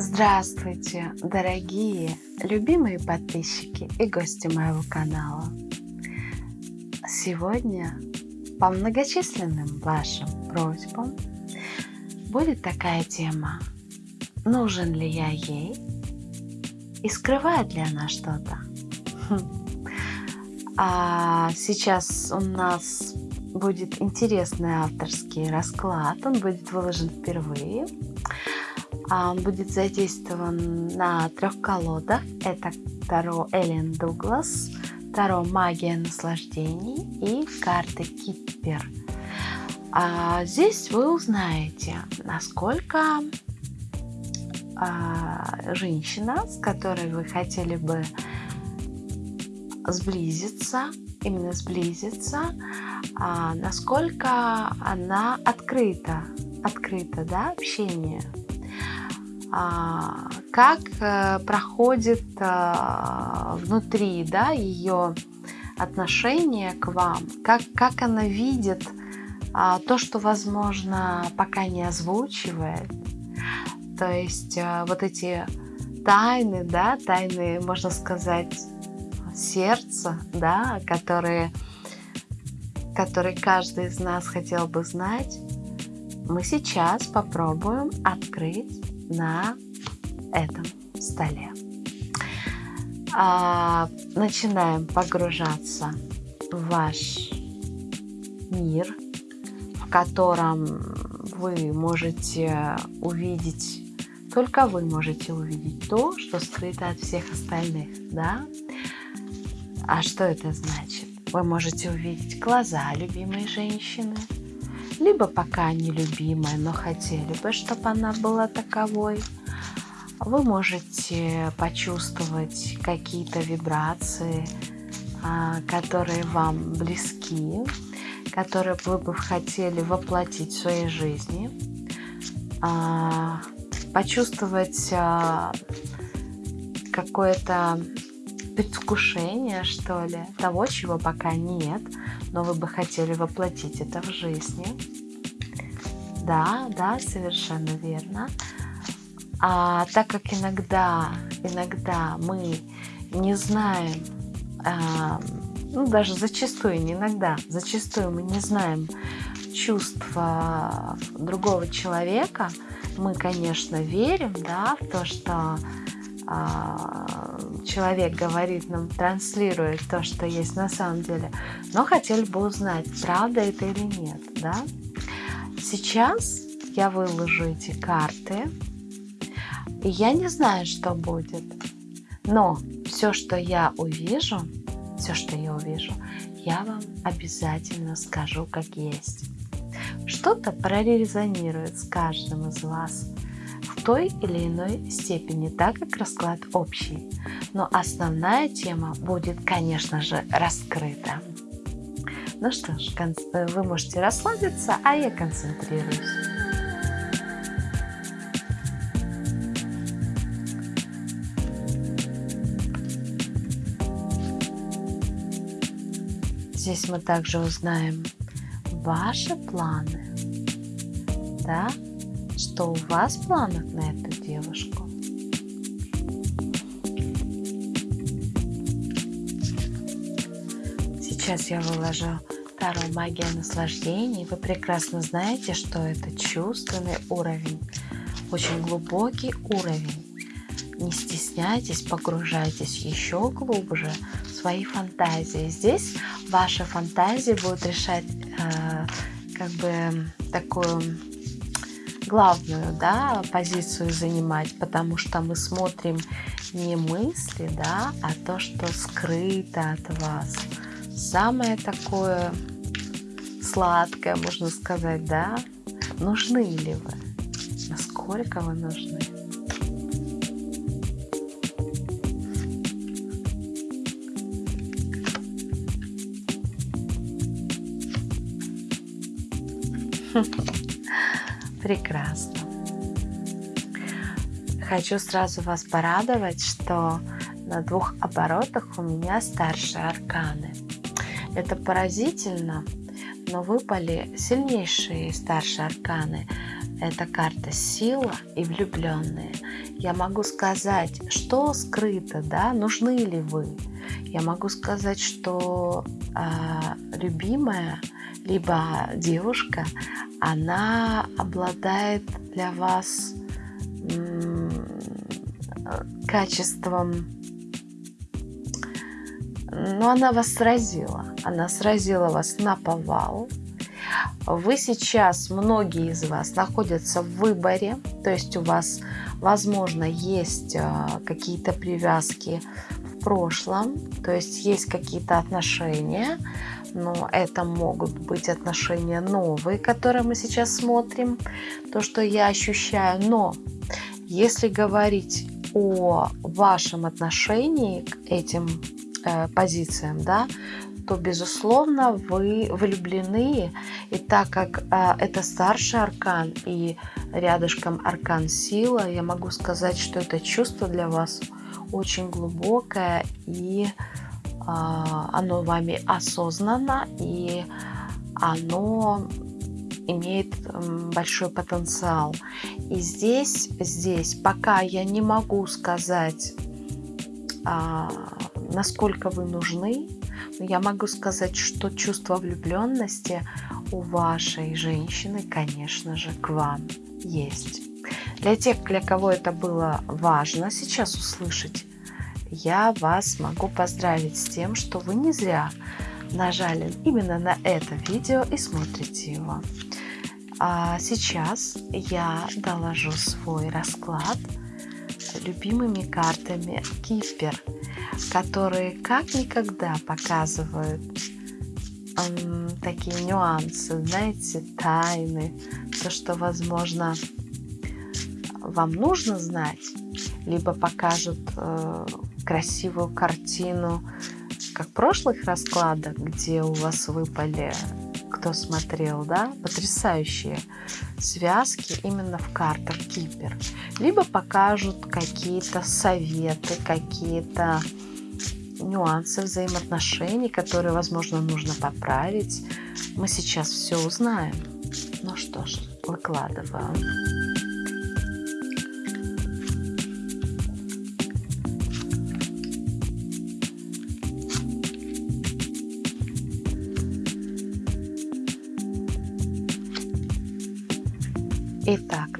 Здравствуйте, дорогие, любимые подписчики и гости моего канала. Сегодня по многочисленным вашим просьбам будет такая тема. Нужен ли я ей? И скрывает ли она что-то? А сейчас у нас будет интересный авторский расклад. Он будет выложен впервые. А будет задействован на трех колодах. Это Таро Эллен Дуглас, Таро Магия наслаждений и карты Киппер. А здесь вы узнаете, насколько а, женщина, с которой вы хотели бы сблизиться, именно сблизиться, а, насколько она открыта, открыта, да, общение как э, проходит а, внутри да, ее отношение к вам, как, как она видит а, то, что, возможно, пока не озвучивает. То есть вот эти тайны, да, тайны, можно сказать, сердца, да, которые, которые каждый из нас хотел бы знать, мы сейчас попробуем открыть на этом столе. А, начинаем погружаться в ваш мир, в котором вы можете увидеть, только вы можете увидеть то, что скрыто от всех остальных, да? А что это значит? Вы можете увидеть глаза любимой женщины, либо пока нелюбимая, но хотели бы, чтобы она была таковой. Вы можете почувствовать какие-то вибрации, а, которые вам близки, которые вы бы хотели воплотить в своей жизни, а, почувствовать а, какое-то предвкушение, что ли, того, чего пока нет, но вы бы хотели воплотить это в жизни. Да, да, совершенно верно. А так как иногда, иногда мы не знаем, а, ну даже зачастую, не иногда, зачастую мы не знаем чувства другого человека, мы, конечно, верим, да, в то, что человек говорит нам, транслирует то, что есть на самом деле, но хотели бы узнать, правда это или нет, да? Сейчас я выложу эти карты, и я не знаю, что будет, но все, что я увижу, все, что я увижу, я вам обязательно скажу, как есть. Что-то прорезонирует с каждым из вас – той или иной степени, так как расклад общий. Но основная тема будет, конечно же, раскрыта. Ну что ж, э, вы можете расслабиться, а я концентрируюсь. Здесь мы также узнаем ваши планы, да, что у вас в планах на эту девушку? Сейчас я выложу Таро Магия наслаждений. Вы прекрасно знаете, что это чувственный уровень, очень глубокий уровень. Не стесняйтесь, погружайтесь еще глубже в свои фантазии. Здесь ваши фантазии будут решать э, как бы такую главную да, позицию занимать, потому что мы смотрим не мысли, да, а то, что скрыто от вас. Самое такое сладкое, можно сказать, да, нужны ли вы, насколько вы нужны. Прекрасно. Хочу сразу вас порадовать, что на двух оборотах у меня старшие арканы. Это поразительно, но выпали сильнейшие старшие арканы. это карта сила и влюбленные. Я могу сказать, что скрыто, да, нужны ли вы. Я могу сказать, что э, любимая, либо девушка, она обладает для вас качеством, ну, она вас сразила. Она сразила вас на повал, вы сейчас, многие из вас, находятся в выборе, то есть у вас, возможно, есть а, какие-то привязки в прошлом, то есть есть какие-то отношения, но это могут быть отношения новые, которые мы сейчас смотрим, то, что я ощущаю. Но если говорить о вашем отношении к этим э, позициям, да, то, безусловно, вы влюблены. И так как э, это старший аркан и рядышком аркан сила, я могу сказать, что это чувство для вас очень глубокое и э, оно вами осознанно и оно имеет большой потенциал. И здесь, здесь, пока я не могу сказать, а, насколько вы нужны, я могу сказать, что чувство влюбленности у вашей женщины, конечно же, к вам есть. Для тех, для кого это было важно сейчас услышать, я вас могу поздравить с тем, что вы не зря нажали именно на это видео и смотрите его. А сейчас я доложу свой расклад любимыми картами Кипер – которые как никогда показывают эм, такие нюансы, знаете, тайны, то, что, возможно, вам нужно знать, либо покажут э, красивую картину, как прошлых раскладах, где у вас выпали, кто смотрел, да, потрясающие связки именно в картах Кипер. Либо покажут какие-то советы, какие-то нюансы взаимоотношений, которые, возможно, нужно поправить. Мы сейчас все узнаем. Ну что ж, выкладываю.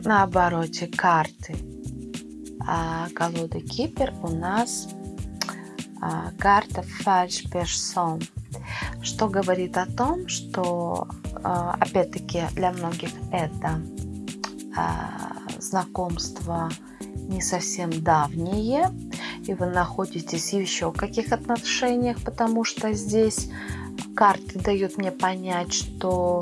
На обороте карты. А, колоды Кипер у нас а, карта Фальш Персон, что говорит о том, что а, опять-таки для многих это а, знакомство не совсем давнее, и вы находитесь еще в каких отношениях, потому что здесь карты дают мне понять, что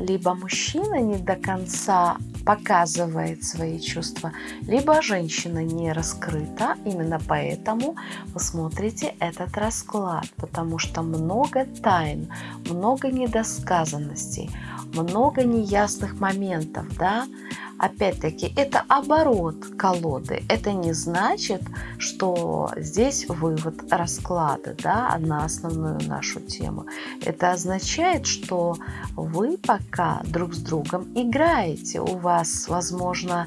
либо мужчина не до конца показывает свои чувства, либо женщина не раскрыта. Именно поэтому вы смотрите этот расклад, потому что много тайн, много недосказанностей, много неясных моментов, да, Опять-таки, это оборот колоды. Это не значит, что здесь вывод расклада да, на основную нашу тему. Это означает, что вы пока друг с другом играете. У вас, возможно,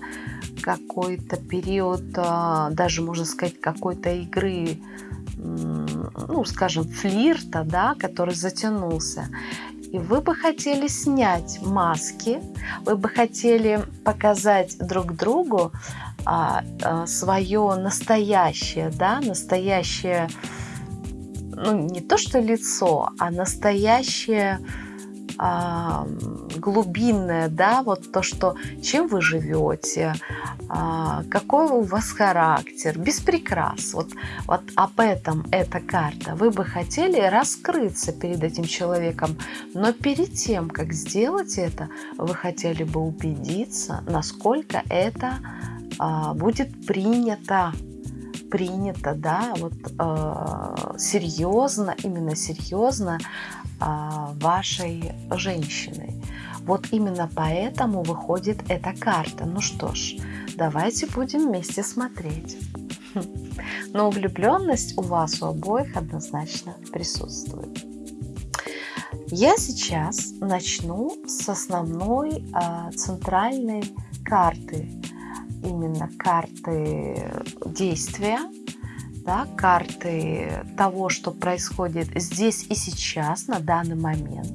какой-то период, а, даже можно сказать, какой-то игры ну, скажем, флирта, да, который затянулся. И вы бы хотели снять маски, вы бы хотели показать друг другу а, а, свое настоящее, да, настоящее, ну, не то что лицо, а настоящее а, глубинное, да, вот то, что чем вы живете, а, какой у вас характер, без прикрас. Вот, вот об этом эта карта. Вы бы хотели раскрыться перед этим человеком, но перед тем, как сделать это, вы хотели бы убедиться, насколько это а, будет принято принято, да, вот э, серьезно, именно серьезно вашей женщины. Вот именно поэтому выходит эта карта. Ну что ж, давайте будем вместе смотреть. Но влюбленность у вас у обоих однозначно присутствует. Я сейчас начну с основной а, центральной карты, именно карты действия, да, карты того, что происходит здесь и сейчас, на данный момент.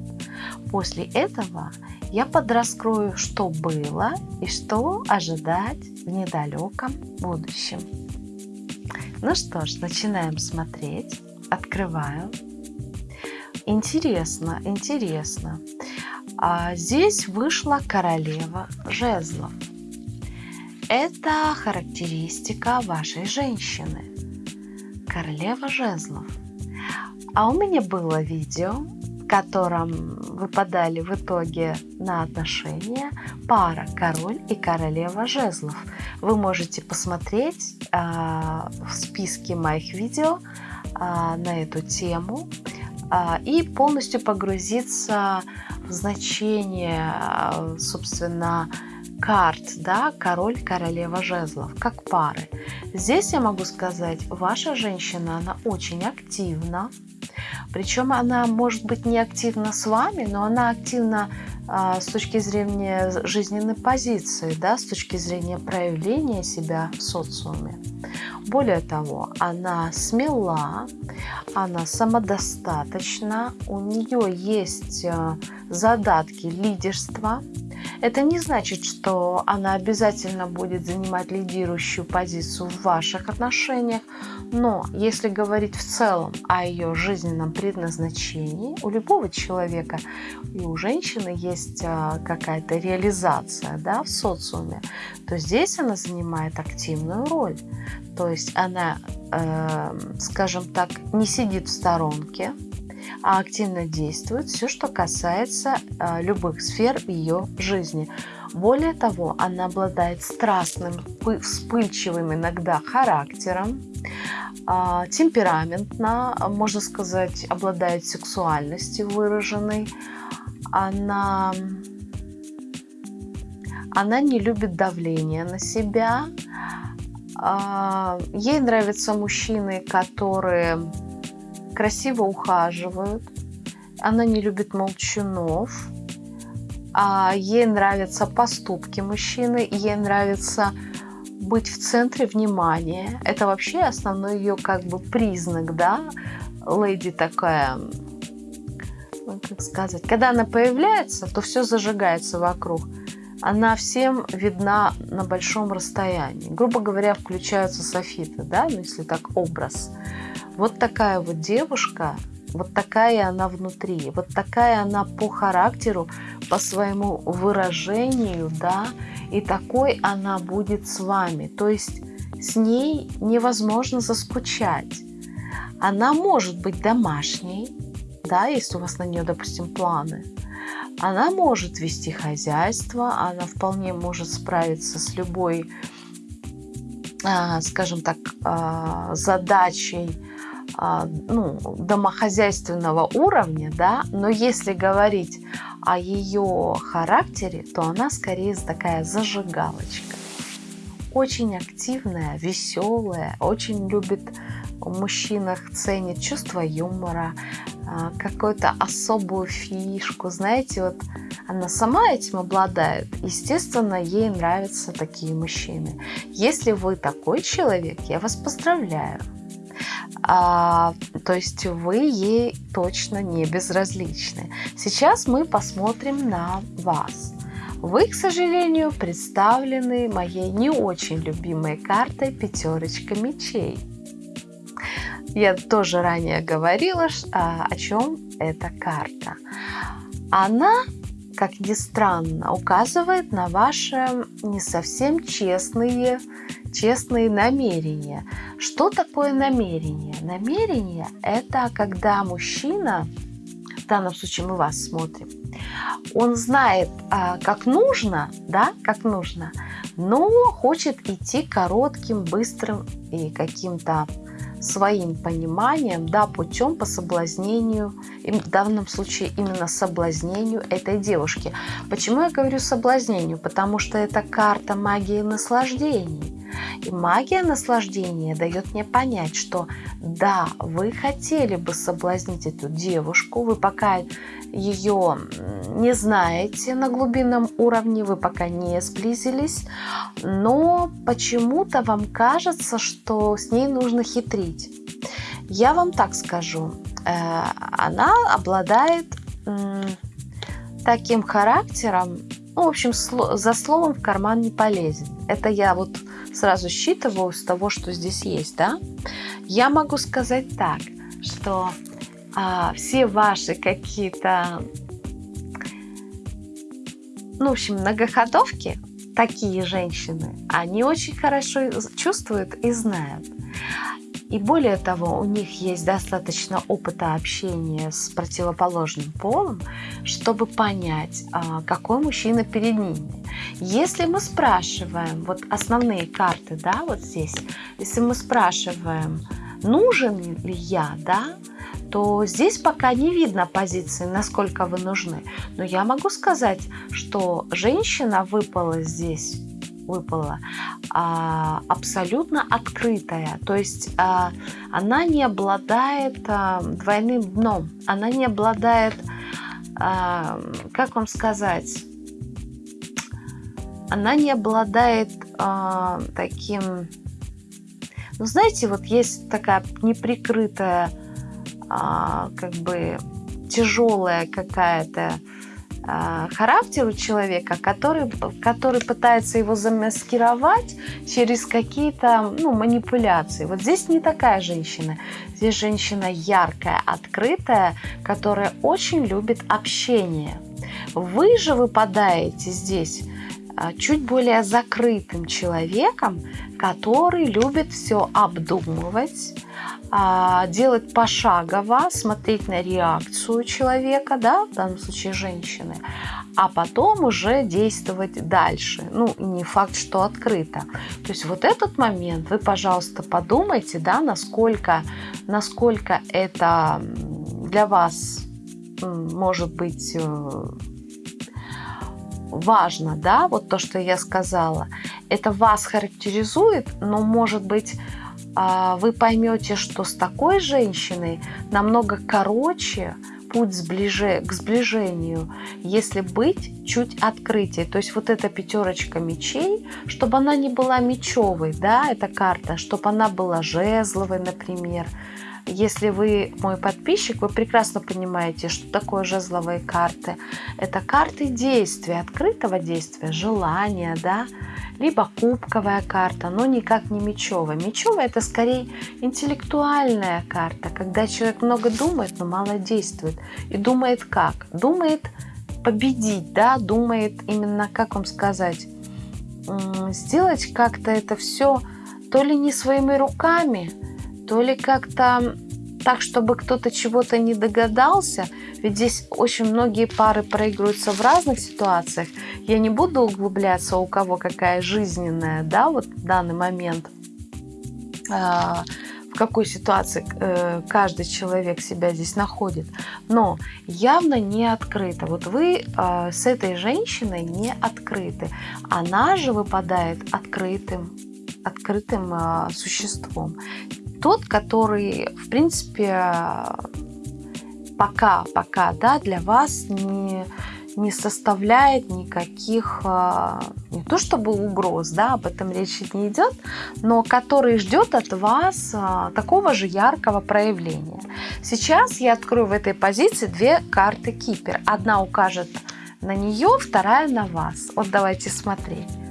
После этого я подраскрою, что было и что ожидать в недалеком будущем. Ну что ж, начинаем смотреть. Открываю. Интересно, интересно. А здесь вышла королева жезлов. Это характеристика вашей женщины. Королева жезлов. А у меня было видео, в котором выпадали в итоге на отношения пара король и королева жезлов. Вы можете посмотреть а, в списке моих видео а, на эту тему а, и полностью погрузиться в значение, собственно, карт, да, король, королева жезлов, как пары. Здесь я могу сказать, ваша женщина, она очень активна, причем она может быть не активна с вами, но она активна с точки зрения жизненной позиции, да, с точки зрения проявления себя в социуме. Более того, она смела, она самодостаточна, у нее есть а, задатки лидерства. Это не значит, что она обязательно будет занимать лидирующую позицию в ваших отношениях, но если говорить в целом о ее жизненном предназначении, у любого человека и у женщины есть а, какая-то реализация да, в социуме, то здесь она занимает активную роль. То есть она, э, скажем так, не сидит в сторонке, а активно действует все, что касается э, любых сфер ее жизни. Более того, она обладает страстным, вспыльчивым иногда характером, а, темпераментна, можно сказать, обладает сексуальностью выраженной. Она, она не любит давление на себя. А, ей нравятся мужчины, которые красиво ухаживают. Она не любит молчунов. А ей нравятся поступки мужчины, ей нравится быть в центре внимания. Это вообще основной ее как бы признак, да, леди такая, как сказать, когда она появляется, то все зажигается вокруг. Она всем видна на большом расстоянии. Грубо говоря, включаются софиты, да, ну, если так образ. Вот такая вот девушка, вот такая она внутри, вот такая она по характеру, по своему выражению, да, и такой она будет с вами. То есть с ней невозможно заскучать. Она может быть домашней, да, если у вас на нее, допустим, планы. Она может вести хозяйство, она вполне может справиться с любой, а, скажем так, а, задачей а, ну, домохозяйственного уровня, да, но если говорить о ее характере, то она скорее такая зажигалочка. Очень активная, веселая, очень любит мужчинах, ценит чувство юмора, а, какую-то особую фишку. Знаете, вот она сама этим обладает. Естественно, ей нравятся такие мужчины. Если вы такой человек, я вас поздравляю а, то есть вы ей точно не безразличны. Сейчас мы посмотрим на вас. Вы, к сожалению, представлены моей не очень любимой картой пятерочка мечей. Я тоже ранее говорила, о чем эта карта. Она, как ни странно, указывает на ваши не совсем честные честные намерения. Что такое намерение? Намерение – это когда мужчина, в данном случае мы вас смотрим, он знает, а, как нужно, да, как нужно, но хочет идти коротким, быстрым и каким-то своим пониманием, да, путем по соблазнению, в данном случае именно соблазнению этой девушки. Почему я говорю соблазнению? Потому что это карта магии наслаждений. И магия наслаждения дает мне понять, что да, вы хотели бы соблазнить эту девушку, вы пока ее не знаете на глубинном уровне, вы пока не сблизились, но почему-то вам кажется, что с ней нужно хитрить. Я вам так скажу, э, она обладает таким характером, ну, в общем, за словом в карман не полезет. Это я вот сразу считываю с того, что здесь есть, да? Я могу сказать так, что а, все ваши какие-то, ну, в общем, многоходовки, такие женщины, они очень хорошо чувствуют и знают. И более того, у них есть достаточно опыта общения с противоположным полом, чтобы понять, а, какой мужчина перед ними. Если мы спрашиваем, вот основные карты, да, вот здесь, если мы спрашиваем, нужен ли я, да, то здесь пока не видно позиции, насколько вы нужны. Но я могу сказать, что женщина выпала здесь выпала, а, абсолютно открытая. То есть а, она не обладает а, двойным дном, она не обладает, а, как вам сказать, она не обладает а, таким, ну знаете, вот есть такая неприкрытая, а, как бы тяжелая какая-то а, характер у человека, который, который пытается его замаскировать через какие-то ну, манипуляции. Вот здесь не такая женщина. Здесь женщина яркая, открытая, которая очень любит общение. Вы же выпадаете здесь чуть более закрытым человеком, который любит все обдумывать, а, делать пошагово, смотреть на реакцию человека, да, в данном случае женщины, а потом уже действовать дальше. Ну, не факт, что открыто. То есть вот этот момент вы, пожалуйста, подумайте, да, насколько, насколько это для вас может быть э, важно, да, вот то, что я сказала. Это вас характеризует, но может быть а, вы поймете, что с такой женщиной намного короче путь сближе, к сближению, если быть чуть открытие. То есть вот эта пятерочка мечей, чтобы она не была мечевой, да, эта карта, чтобы она была жезловой, например. Если вы мой подписчик, вы прекрасно понимаете, что такое жезловые карты. Это карты действия, открытого действия, желания, да, либо кубковая карта, но никак не мечевая. Мечевая это скорее интеллектуальная карта, когда человек много думает, но мало действует. И думает как? Думает победить, да, думает именно, как вам сказать, сделать как-то это все то ли не своими руками, то ли как-то так, чтобы кто-то чего-то не догадался, ведь здесь очень многие пары проигрываются в разных ситуациях. Я не буду углубляться, у кого какая жизненная, да, вот в данный момент, а, в какой ситуации э, каждый человек себя здесь находит. Но явно не открыто. Вот вы а, с этой женщиной не открыты. Она же выпадает открытым открытым а, существом тот, который, в принципе, пока, пока, да, для вас не, не составляет никаких, а, не то чтобы угроз, да, об этом речи не идет, но который ждет от вас а, такого же яркого проявления. Сейчас я открою в этой позиции две карты Кипер. Одна укажет на нее, вторая на вас. Вот давайте смотреть.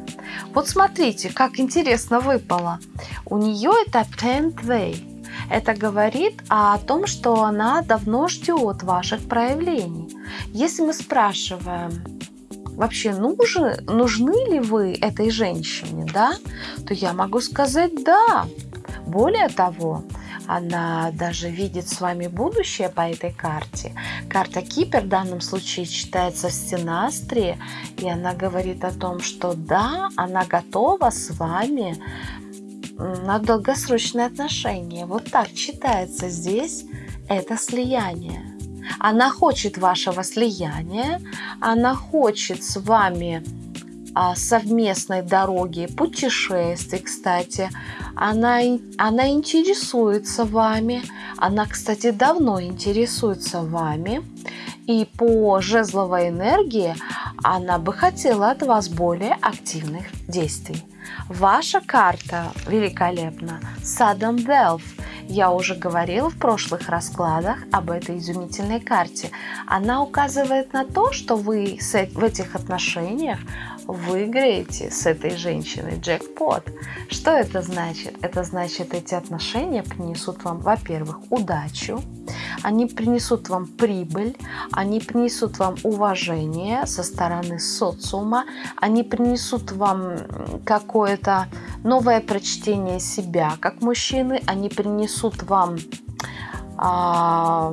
Вот смотрите, как интересно выпало. У нее это tenth way. Это говорит о том, что она давно ждет ваших проявлений. Если мы спрашиваем, вообще нужны, нужны ли вы этой женщине, да, то я могу сказать да. Более того, она даже видит с вами будущее по этой карте. Карта Кипер в данном случае читается в стенастре, и она говорит о том, что да, она готова с вами на долгосрочные отношения. Вот так читается здесь это слияние. Она хочет вашего слияния, она хочет с вами совместной дороги, путешествий, кстати. Она, она интересуется вами. Она, кстати, давно интересуется вами. И по жезловой энергии она бы хотела от вас более активных действий. Ваша карта великолепна. Sudden Wealth. Я уже говорила в прошлых раскладах об этой изумительной карте. Она указывает на то, что вы в этих отношениях выиграете с этой женщиной джекпот. Что это значит? Это значит, эти отношения принесут вам, во-первых, удачу, они принесут вам прибыль, они принесут вам уважение со стороны социума, они принесут вам какое-то новое прочтение себя как мужчины, они принесут вам а,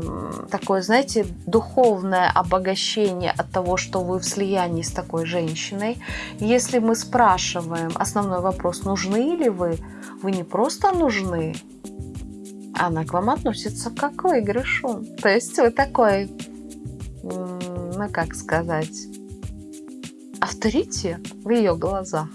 такое, знаете, духовное обогащение от того, что вы в слиянии с такой женщиной. Если мы спрашиваем основной вопрос, нужны ли вы, вы не просто нужны, она к вам относится как к выигрышу. То есть вы такой, ну как сказать, авторитет в ее глазах.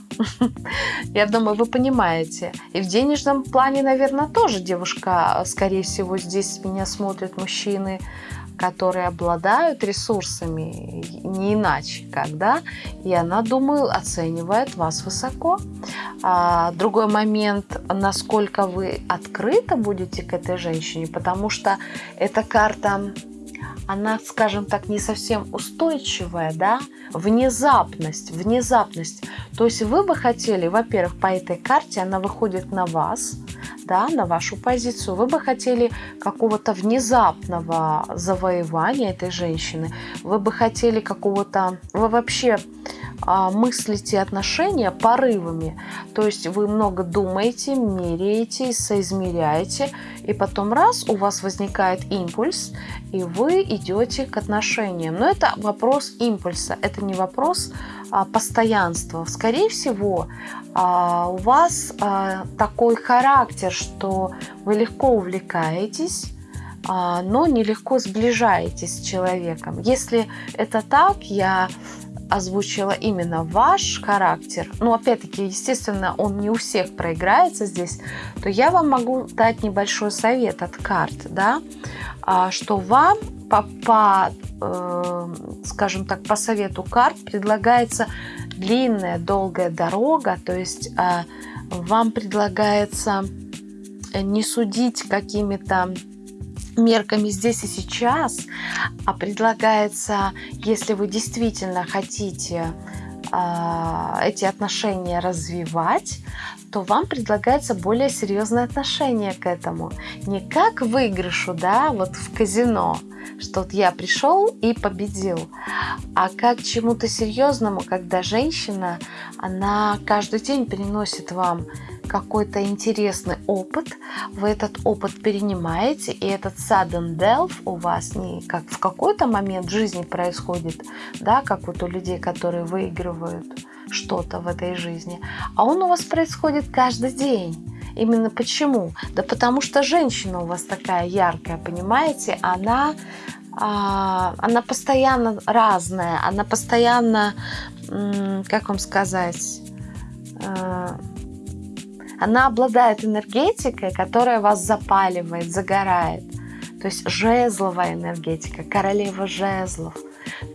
Я думаю, вы понимаете. И в денежном плане, наверное, тоже девушка, скорее всего, здесь меня смотрят мужчины, которые обладают ресурсами, не иначе, когда, и она, думаю, оценивает вас высоко. А, другой момент, насколько вы открыто будете к этой женщине, потому что эта карта она, скажем так, не совсем устойчивая, да, внезапность, внезапность. То есть вы бы хотели, во-первых, по этой карте она выходит на вас, да, на вашу позицию, вы бы хотели какого-то внезапного завоевания этой женщины, вы бы хотели какого-то, вы вообще мыслите отношения порывами, то есть вы много думаете, меряете, соизмеряете, и потом раз у вас возникает импульс, и вы идете к отношениям. Но это вопрос импульса, это не вопрос а, постоянства. Скорее всего, а, у вас а, такой характер, что вы легко увлекаетесь, а, но нелегко сближаетесь с человеком. Если это так, я озвучила именно ваш характер, ну, опять-таки, естественно, он не у всех проиграется здесь, то я вам могу дать небольшой совет от карт, да, а, что вам по, по э, скажем так, по совету карт предлагается длинная, долгая дорога, то есть э, вам предлагается не судить какими-то мерками здесь и сейчас, а предлагается, если вы действительно хотите э, эти отношения развивать, то вам предлагается более серьезное отношение к этому. Не как выигрышу, да, вот в казино, что вот я пришел и победил, а как чему-то серьезному, когда женщина, она каждый день приносит вам какой-то интересный опыт, вы этот опыт перенимаете, и этот sudden death у вас не как в какой-то момент жизни происходит, да, как вот у людей, которые выигрывают что-то в этой жизни, а он у вас происходит каждый день. Именно почему? Да потому что женщина у вас такая яркая, понимаете? Она, а, она постоянно разная, она постоянно, как вам сказать, а, она обладает энергетикой, которая вас запаливает, загорает. То есть жезловая энергетика, королева жезлов.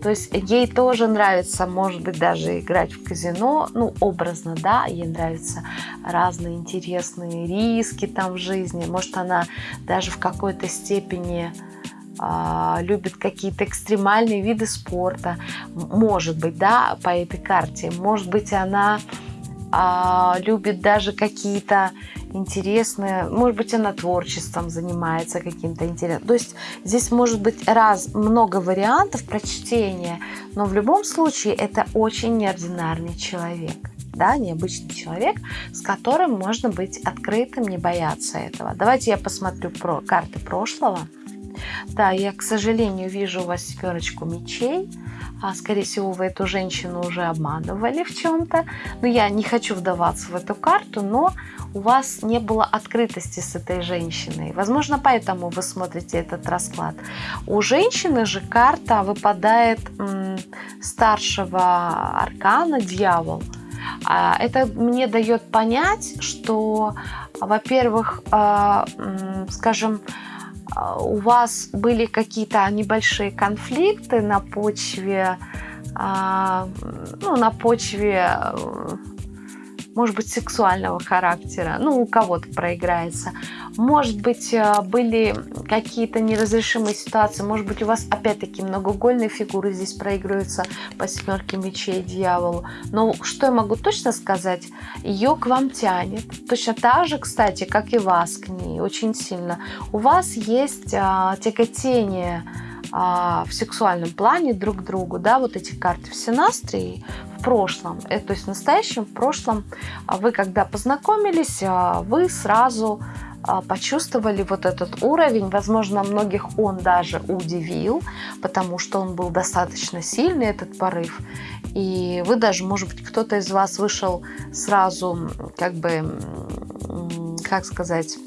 То есть ей тоже нравится, может быть, даже играть в казино, ну, образно, да, ей нравятся разные интересные риски там в жизни. Может, она даже в какой-то степени а, любит какие-то экстремальные виды спорта. Может быть, да, по этой карте. Может быть, она а, любит даже какие-то интересные, может быть, она творчеством занимается каким-то интересным. То есть здесь может быть раз, много вариантов прочтения, но в любом случае это очень неординарный человек. Да, необычный человек, с которым можно быть открытым, не бояться этого. Давайте я посмотрю про карты прошлого. Да, я, к сожалению, вижу у вас семерочку мечей. А, скорее всего, вы эту женщину уже обманывали в чем-то. Но я не хочу вдаваться в эту карту, но у вас не было открытости с этой женщиной. Возможно, поэтому вы смотрите этот расклад. У женщины же карта выпадает старшего аркана, дьявол. А это мне дает понять, что, во-первых, а, скажем, у вас были какие-то небольшие конфликты на почве, а, ну, на почве может быть, сексуального характера, ну, у кого-то проиграется. Может быть, э, были какие-то неразрешимые ситуации, может быть, у вас опять-таки многоугольные фигуры здесь проигрываются по семерке мечей дьяволу. Но что я могу точно сказать? Ее к вам тянет. Точно так же, кстати, как и вас к ней, очень сильно. У вас есть а, тяготение в сексуальном плане друг к другу, да, вот эти карты в синастрии в прошлом, это, то есть в настоящем, в прошлом, а вы когда познакомились, а, вы сразу почувствовали вот этот уровень. Возможно, многих он даже удивил, потому что он был достаточно сильный, этот порыв. И вы даже, может быть, кто-то из вас вышел сразу, как бы, как сказать,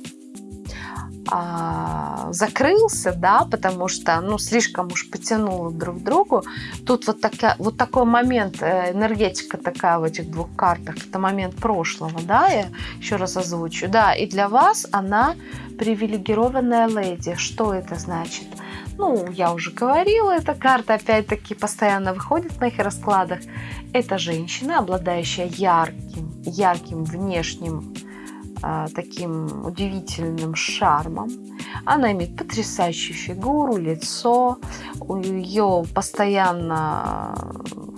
а, закрылся, да, потому что, ну, слишком уж потянуло друг к другу. Тут вот, такая, вот такой момент, э, энергетика такая в этих двух картах, это момент прошлого, да, я еще раз озвучу, да, и для вас она привилегированная леди. Что это значит? Ну, я уже говорила, эта карта опять-таки постоянно выходит в моих раскладах. Это женщина, обладающая ярким, ярким внешним таким удивительным шармом. Она имеет потрясающую фигуру, лицо. Ее постоянно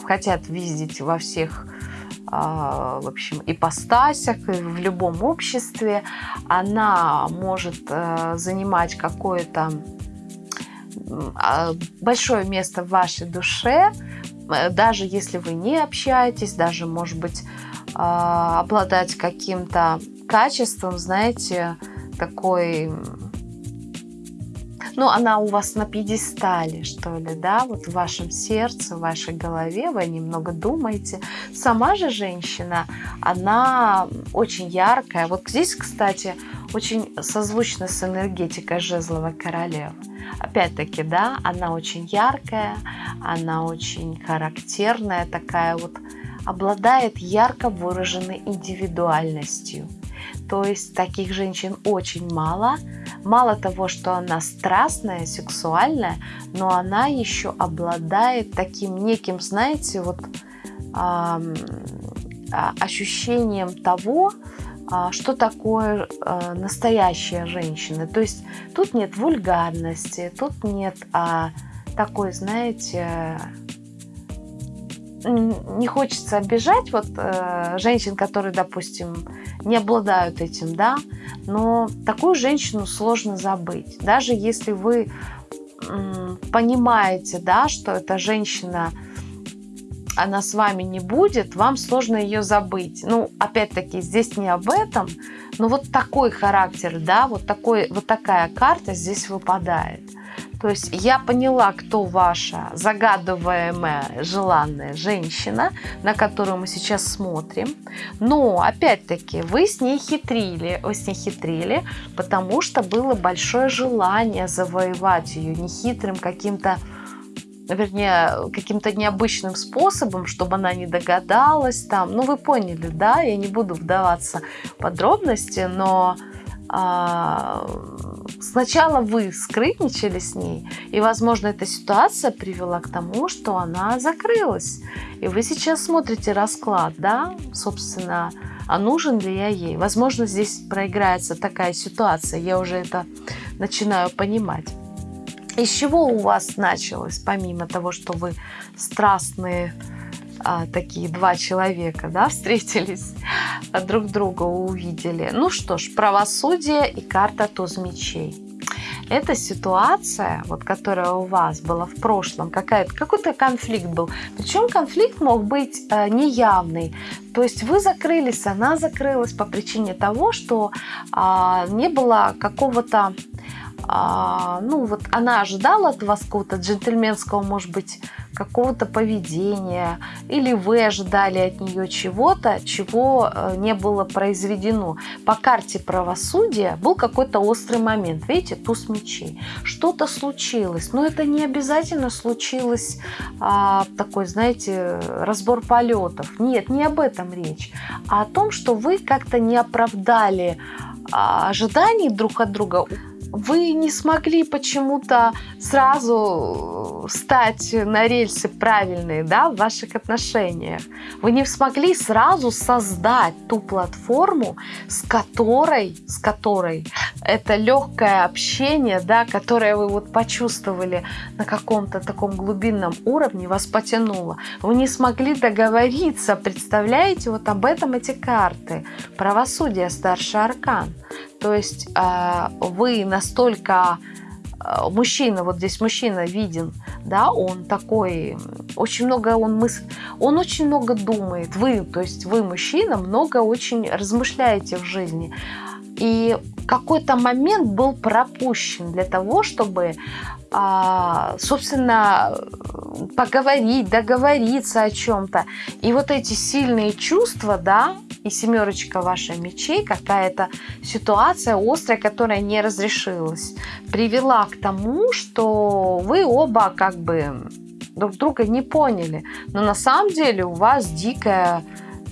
хотят видеть во всех а, в общем, ипостасях, в любом обществе. Она может э, занимать какое-то а, большое место в вашей душе, э, даже если вы не общаетесь, даже, может быть, обладать каким-то качеством, знаете, такой... Ну, она у вас на пьедестале, что ли, да, вот в вашем сердце, в вашей голове, вы немного думаете. Сама же женщина, она очень яркая. Вот здесь, кстати, очень созвучно с энергетикой жезловой королевы. Опять-таки, да, она очень яркая, она очень характерная, такая вот, обладает ярко выраженной индивидуальностью. То есть таких женщин очень мало. Мало того, что она страстная, сексуальная, но она еще обладает таким неким, знаете, вот э, ощущением того, э, что такое э, настоящая женщина. То есть тут нет вульгарности, тут нет э, такой, знаете, не хочется обижать вот э, женщин, которые, допустим, не обладают этим, да, но такую женщину сложно забыть. Даже если вы понимаете, да, что эта женщина, она с вами не будет, вам сложно ее забыть. Ну, опять-таки, здесь не об этом, но вот такой характер, да, вот, такой, вот такая карта здесь выпадает. То есть я поняла, кто ваша загадываемая желанная женщина, на которую мы сейчас смотрим. Но, опять-таки, вы с ней хитрили, вы с ней хитрили, потому что было большое желание завоевать ее нехитрым каким-то вернее, каким-то необычным способом, чтобы она не догадалась там. Ну, вы поняли, да? Я не буду вдаваться в подробности, но сначала вы скрытничали с ней, и, возможно, эта ситуация привела к тому, что она закрылась. И вы сейчас смотрите расклад, да, собственно, а нужен ли я ей? Возможно, здесь проиграется такая ситуация, я уже это начинаю понимать. Из чего у вас началось, помимо того, что вы страстные а, такие два человека, да, встретились, а, друг друга увидели. Ну что ж, правосудие и карта туз мечей. Эта ситуация, вот, которая у вас была в прошлом, какой-то конфликт был. Причем конфликт мог быть э, неявный. То есть вы закрылись, она закрылась по причине того, что э, не было какого-то а, ну вот она ожидала от вас какого-то джентльменского, может быть, какого-то поведения, или вы ожидали от нее чего-то, чего э, не было произведено. По карте правосудия был какой-то острый момент. Видите, туз мечей. Что-то случилось, но это не обязательно случилось а, такой, знаете, разбор полетов. Нет, не об этом речь, а о том, что вы как-то не оправдали а, ожиданий друг от друга вы не смогли почему-то сразу стать на рельсы правильные да, в ваших отношениях. Вы не смогли сразу создать ту платформу, с которой, с которой это легкое общение, да, которое вы вот почувствовали на каком-то таком глубинном уровне, вас потянуло. Вы не смогли договориться, представляете, вот об этом эти карты. Правосудие, старший аркан. То есть э, вы настолько э, мужчина, вот здесь мужчина виден, да, он такой, очень много он мысль, он очень много думает, вы, то есть вы, мужчина, много очень размышляете в жизни. И какой-то момент был пропущен для того, чтобы, а, собственно, поговорить, договориться о чем-то. И вот эти сильные чувства, да, и семерочка вашей мечей, какая-то ситуация острая, которая не разрешилась, привела к тому, что вы оба как бы друг друга не поняли. Но на самом деле у вас дикая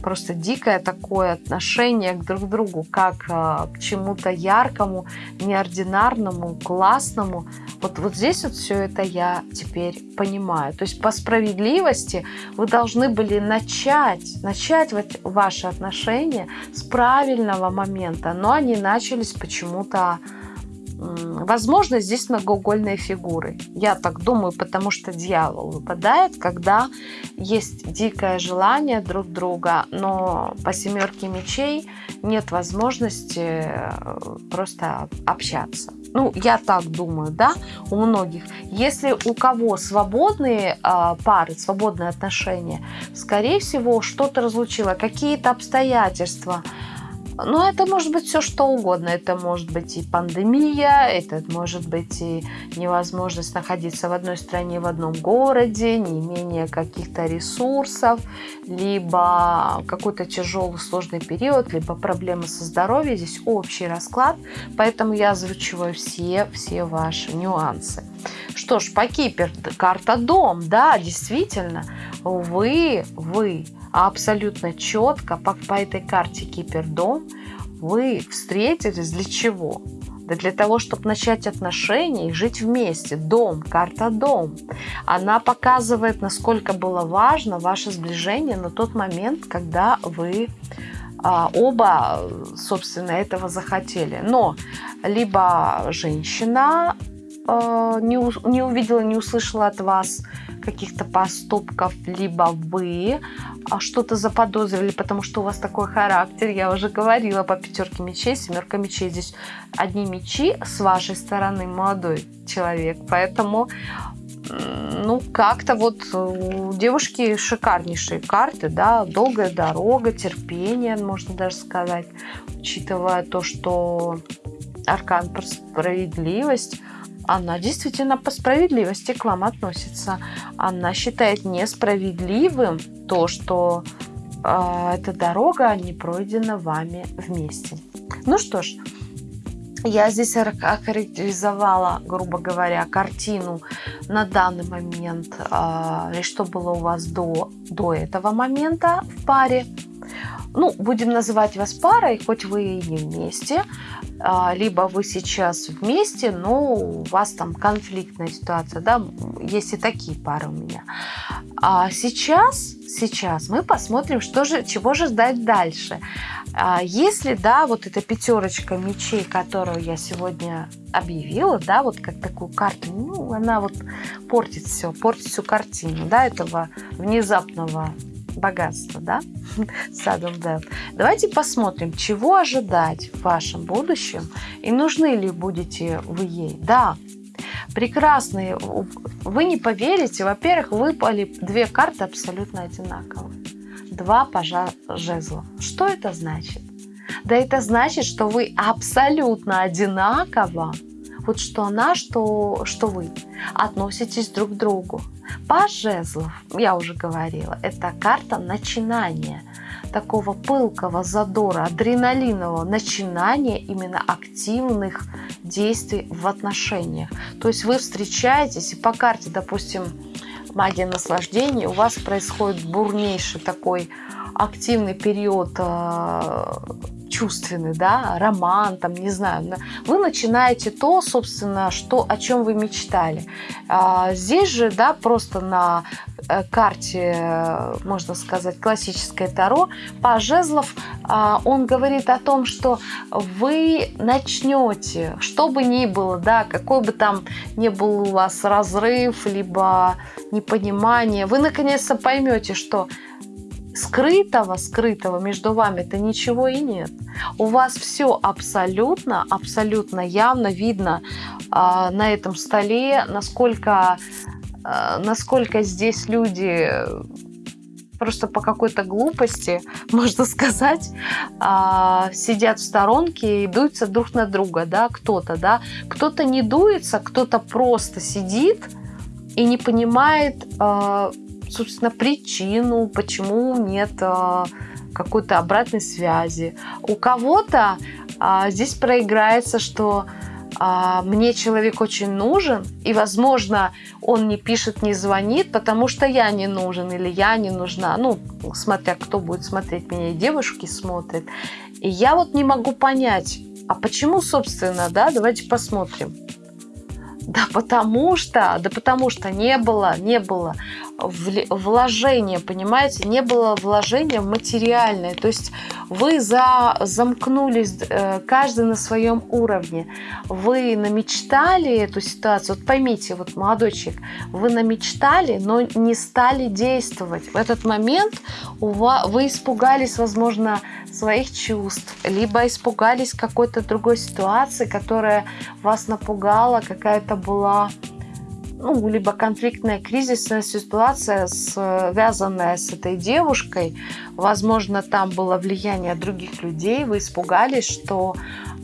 просто дикое такое отношение к друг другу, как а, к чему-то яркому, неординарному, классному. Вот, вот здесь вот все это я теперь понимаю. То есть по справедливости вы должны были начать, начать вот ваши отношения с правильного момента, но они начались почему-то Возможно, здесь многоугольные фигуры. Я так думаю, потому что дьявол выпадает, когда есть дикое желание друг друга, но по семерке мечей нет возможности э, просто общаться. Ну, я так думаю, да, у многих. Если у кого свободные э, пары, свободные отношения, скорее всего, что-то разлучило, какие-то обстоятельства – но это может быть все что угодно. Это может быть и пандемия, это может быть и невозможность находиться в одной стране, в одном городе, не имение каких-то ресурсов, либо какой-то тяжелый, сложный период, либо проблемы со здоровьем. Здесь общий расклад, поэтому я озвучиваю все, все ваши нюансы. Что ж, по Кипер, карта дом, да, действительно, вы, вы абсолютно четко по, по этой карте Кипердом вы встретились для чего? Да для того, чтобы начать отношения и жить вместе. Дом, карта дом. Она показывает, насколько было важно ваше сближение на тот момент, когда вы а, оба, собственно, этого захотели. Но либо женщина а, не, не увидела, не услышала от вас каких-то поступков, либо вы а, что-то заподозрили, потому что у вас такой характер. Я уже говорила по пятерке мечей, семерка мечей. Здесь одни мечи с вашей стороны, молодой человек. Поэтому ну, как-то вот у девушки шикарнейшие карты, да, долгая дорога, терпение, можно даже сказать, учитывая то, что аркан про справедливость – она действительно по справедливости к вам относится. Она считает несправедливым то, что э, эта дорога не пройдена вами вместе. Ну что ж, я здесь охарактеризовала, грубо говоря, картину на данный момент, э, что было у вас до, до этого момента в паре. Ну, будем называть вас парой, хоть вы и не вместе. А, либо вы сейчас вместе, но у вас там конфликтная ситуация, да, есть и такие пары у меня. А сейчас, сейчас мы посмотрим, что же, чего же ждать дальше. А если, да, вот эта пятерочка мечей, которую я сегодня объявила, да, вот как такую карту, ну, она вот портит все, портит всю картину, да, этого внезапного богатство, да, садом дает. Давайте посмотрим, чего ожидать в вашем будущем и нужны ли будете вы ей. Да, прекрасные, вы не поверите, во-первых, выпали две карты абсолютно одинаковые. Два пажа жезлов. Что это значит? Да это значит, что вы абсолютно одинаково вот что она, что, что вы относитесь друг к другу. Паж жезлов, я уже говорила, это карта начинания, такого пылкого задора, адреналинового начинания именно активных действий в отношениях. То есть вы встречаетесь, и по карте, допустим, магия наслаждения, у вас происходит бурнейший такой активный период э, чувственный, да, роман, там, не знаю, вы начинаете то, собственно, что, о чем вы мечтали. А, здесь же, да, просто на э, карте, можно сказать, классическое Таро, по жезлов а, он говорит о том, что вы начнете, что бы ни было, да, какой бы там ни был у вас разрыв, либо непонимание, вы наконец-то поймете, что скрытого, скрытого между вами-то ничего и нет. У вас все абсолютно, абсолютно явно видно э, на этом столе, насколько, э, насколько здесь люди просто по какой-то глупости, можно сказать, э, сидят в сторонке и дуются друг на друга, да, кто-то, да, кто-то не дуется, кто-то просто сидит и не понимает, э, собственно, причину, почему нет э, какой-то обратной связи. У кого-то а, здесь проиграется, что а, мне человек очень нужен, и, возможно, он не пишет, не звонит, потому что я не нужен или я не нужна. Ну, смотря кто будет смотреть меня, и девушки смотрят. И я вот не могу понять, а почему, собственно, да, давайте посмотрим. Да потому что, да потому что не было, не было вложения, понимаете, не было вложения материальное. То есть вы за, замкнулись э, каждый на своем уровне. Вы намечтали эту ситуацию. Вот поймите, вот молодой человек, вы намечтали, но не стали действовать. В этот момент у вас, вы испугались, возможно, своих чувств, либо испугались какой-то другой ситуации, которая вас напугала, какая-то была ну, либо конфликтная кризисная ситуация, связанная с этой девушкой. Возможно, там было влияние других людей, вы испугались, что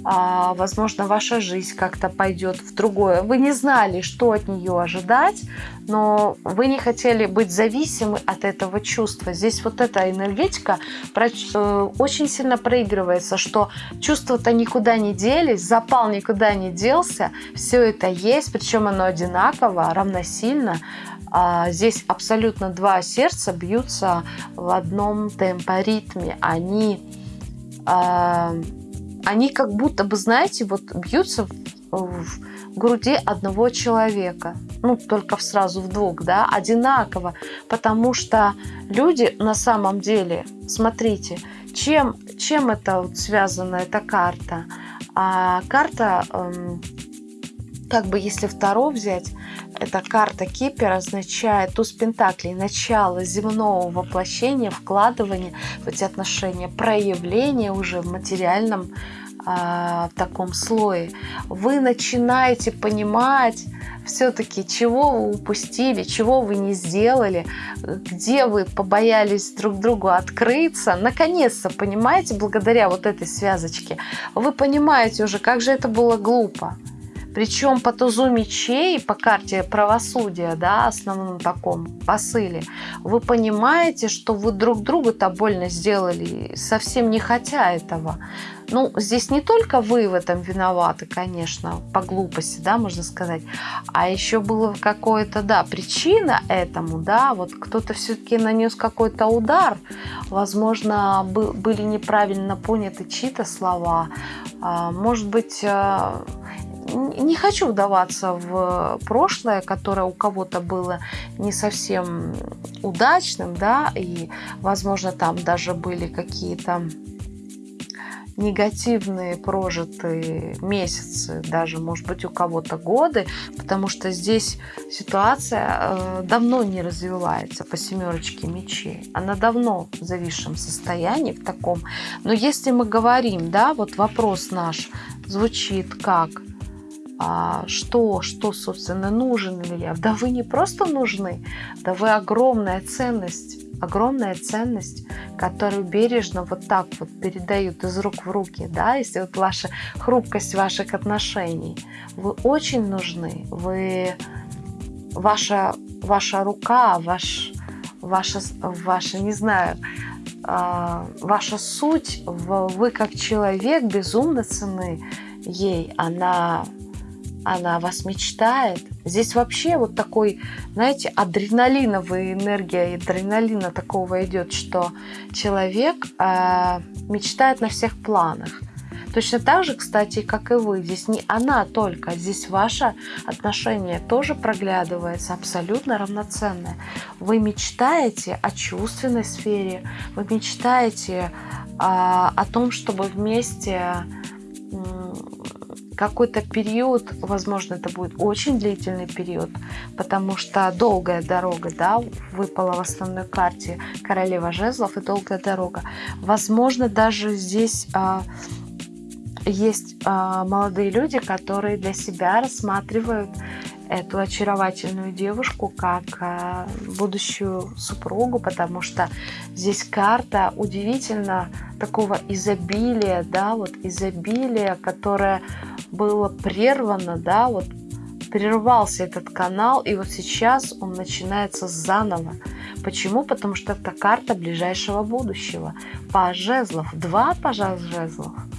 а, возможно, ваша жизнь как-то пойдет в другое. Вы не знали, что от нее ожидать, но вы не хотели быть зависимы от этого чувства. Здесь вот эта энергетика э, очень сильно проигрывается, что чувства-то никуда не делись, запал никуда не делся, все это есть, причем оно одинаково, равносильно. А, здесь абсолютно два сердца бьются в одном темпоритме. Они а, они как будто бы, знаете, вот бьются в, в груди одного человека. Ну, только сразу в двух, да, одинаково. Потому что люди на самом деле, смотрите, чем, чем это вот связана эта карта? А, карта, эм, как бы если второ взять, эта карта Кипер означает туз Пентаклей, начало земного воплощения, вкладывания в эти отношения, проявление уже в материальном а, в таком слое. Вы начинаете понимать все-таки, чего вы упустили, чего вы не сделали, где вы побоялись друг другу открыться. Наконец-то, понимаете, благодаря вот этой связочке, вы понимаете уже, как же это было глупо. Причем по тузу мечей, по карте правосудия, да, основном таком посыле, вы понимаете, что вы друг другу-то больно сделали, совсем не хотя этого. Ну, здесь не только вы в этом виноваты, конечно, по глупости, да, можно сказать, а еще было какое-то, да, причина этому, да, вот кто-то все-таки нанес какой-то удар, возможно, были неправильно поняты чьи-то слова, а, может быть, а, не хочу вдаваться в прошлое, которое у кого-то было не совсем удачным, да, и, возможно, там даже были какие-то негативные прожитые месяцы, даже, может быть, у кого-то годы, потому что здесь ситуация э, давно не развивается по семерочке мечей. Она давно в зависшем состоянии, в таком. Но если мы говорим, да, вот вопрос наш звучит как – что, что, собственно, нужен ли я. Да вы не просто нужны, да вы огромная ценность огромная ценность, которую бережно вот так вот передают из рук в руки, да, если вот ваша хрупкость ваших отношений, вы очень нужны, вы, ваша, ваша рука, ваш, ваша, ваша, не знаю, а, ваша суть, вы как человек безумно цены ей, она она вас мечтает. Здесь вообще вот такой, знаете, адреналиновая энергия, адреналина такого идет, что человек э, мечтает на всех планах. Точно так же, кстати, как и вы. Здесь не она только, здесь ваше отношение тоже проглядывается абсолютно равноценное. Вы мечтаете о чувственной сфере, вы мечтаете а, о том, чтобы вместе какой-то период, возможно, это будет очень длительный период, потому что долгая дорога, да, выпала в основной карте королева жезлов и долгая дорога. Возможно, даже здесь а, есть а, молодые люди, которые для себя рассматривают эту очаровательную девушку как а, будущую супругу, потому что здесь карта удивительно такого изобилия, да, вот изобилия, которое было прервано, да, вот прервался этот канал, и вот сейчас он начинается заново. Почему? Потому что это карта ближайшего будущего. Паж жезлов, два пажа жезлов –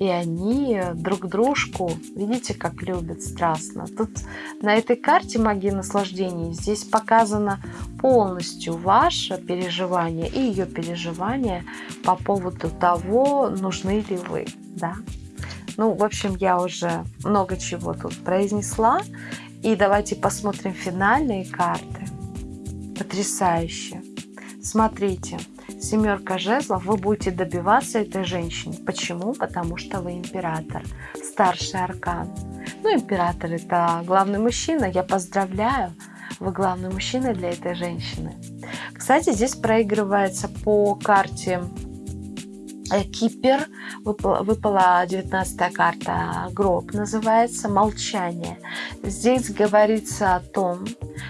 и они друг дружку, видите, как любят страстно. Тут на этой карте магии наслаждений здесь показано полностью ваше переживание и ее переживание по поводу того, нужны ли вы. Да? Ну, в общем, я уже много чего тут произнесла. И давайте посмотрим финальные карты. Потрясающе. Смотрите, семерка жезлов, вы будете добиваться этой женщины. Почему? Потому что вы император, старший аркан. Ну, император это главный мужчина, я поздравляю, вы главный мужчина для этой женщины. Кстати, здесь проигрывается по карте Кипер, выпала, выпала 19 карта, гроб называется, молчание. Здесь говорится о том,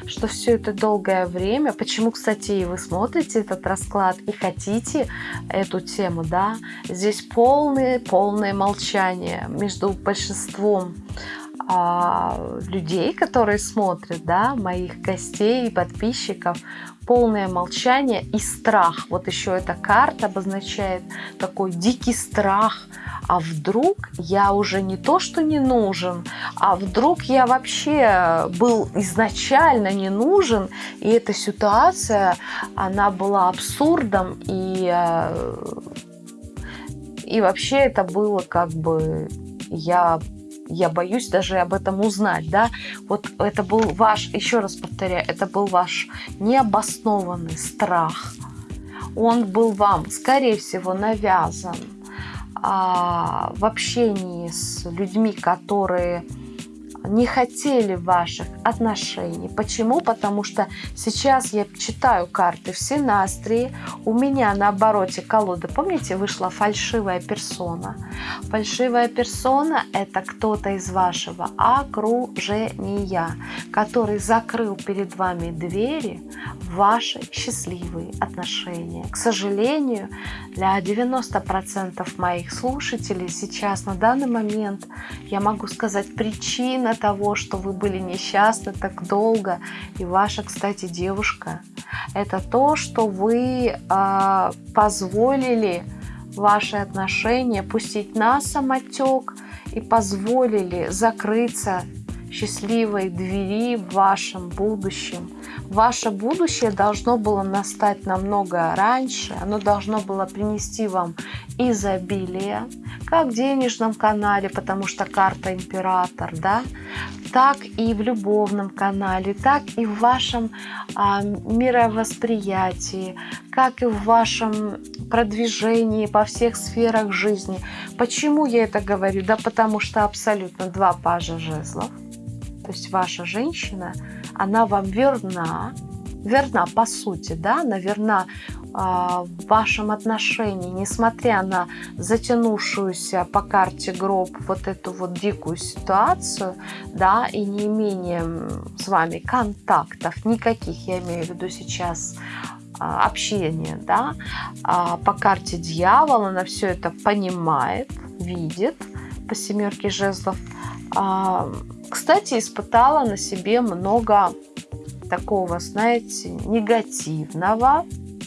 что все это долгое время, почему, кстати, вы смотрите этот расклад и хотите эту тему, да, здесь полное, полное молчание между большинством а, людей, которые смотрят, да, моих гостей и подписчиков, полное молчание и страх. Вот еще эта карта обозначает такой дикий страх. А вдруг я уже не то, что не нужен, а вдруг я вообще был изначально не нужен, и эта ситуация, она была абсурдом, и, э, и вообще это было как бы я я боюсь даже об этом узнать, да, вот это был ваш, еще раз повторяю, это был ваш необоснованный страх, он был вам, скорее всего, навязан а, в общении с людьми, которые не хотели ваших отношений. Почему? Потому что сейчас я читаю карты в Синастрии, у меня на обороте колоды, помните, вышла фальшивая персона. Фальшивая персона – это кто-то из вашего окружения, который закрыл перед вами двери в ваши счастливые отношения. К сожалению, для 90% моих слушателей сейчас на данный момент я могу сказать причина причина того, что вы были несчастны так долго, и ваша, кстати, девушка, это то, что вы э, позволили ваши отношения пустить на самотек и позволили закрыться счастливой двери в вашем будущем. Ваше будущее должно было настать намного раньше, оно должно было принести вам изобилие, как в денежном канале, потому что карта император, да, так и в любовном канале, так и в вашем а, мировосприятии, как и в вашем продвижении по всех сферах жизни. Почему я это говорю? Да потому что абсолютно два пажа жезлов. То есть ваша женщина, она вам верна, верна по сути, да, она верна в вашем отношении, несмотря на затянувшуюся по карте гроб вот эту вот дикую ситуацию, да, и не имение с вами контактов никаких, я имею в виду сейчас а, общение, да, а, по карте дьявола она все это понимает, видит по семерке жезлов. А, кстати, испытала на себе много такого, знаете, негативного,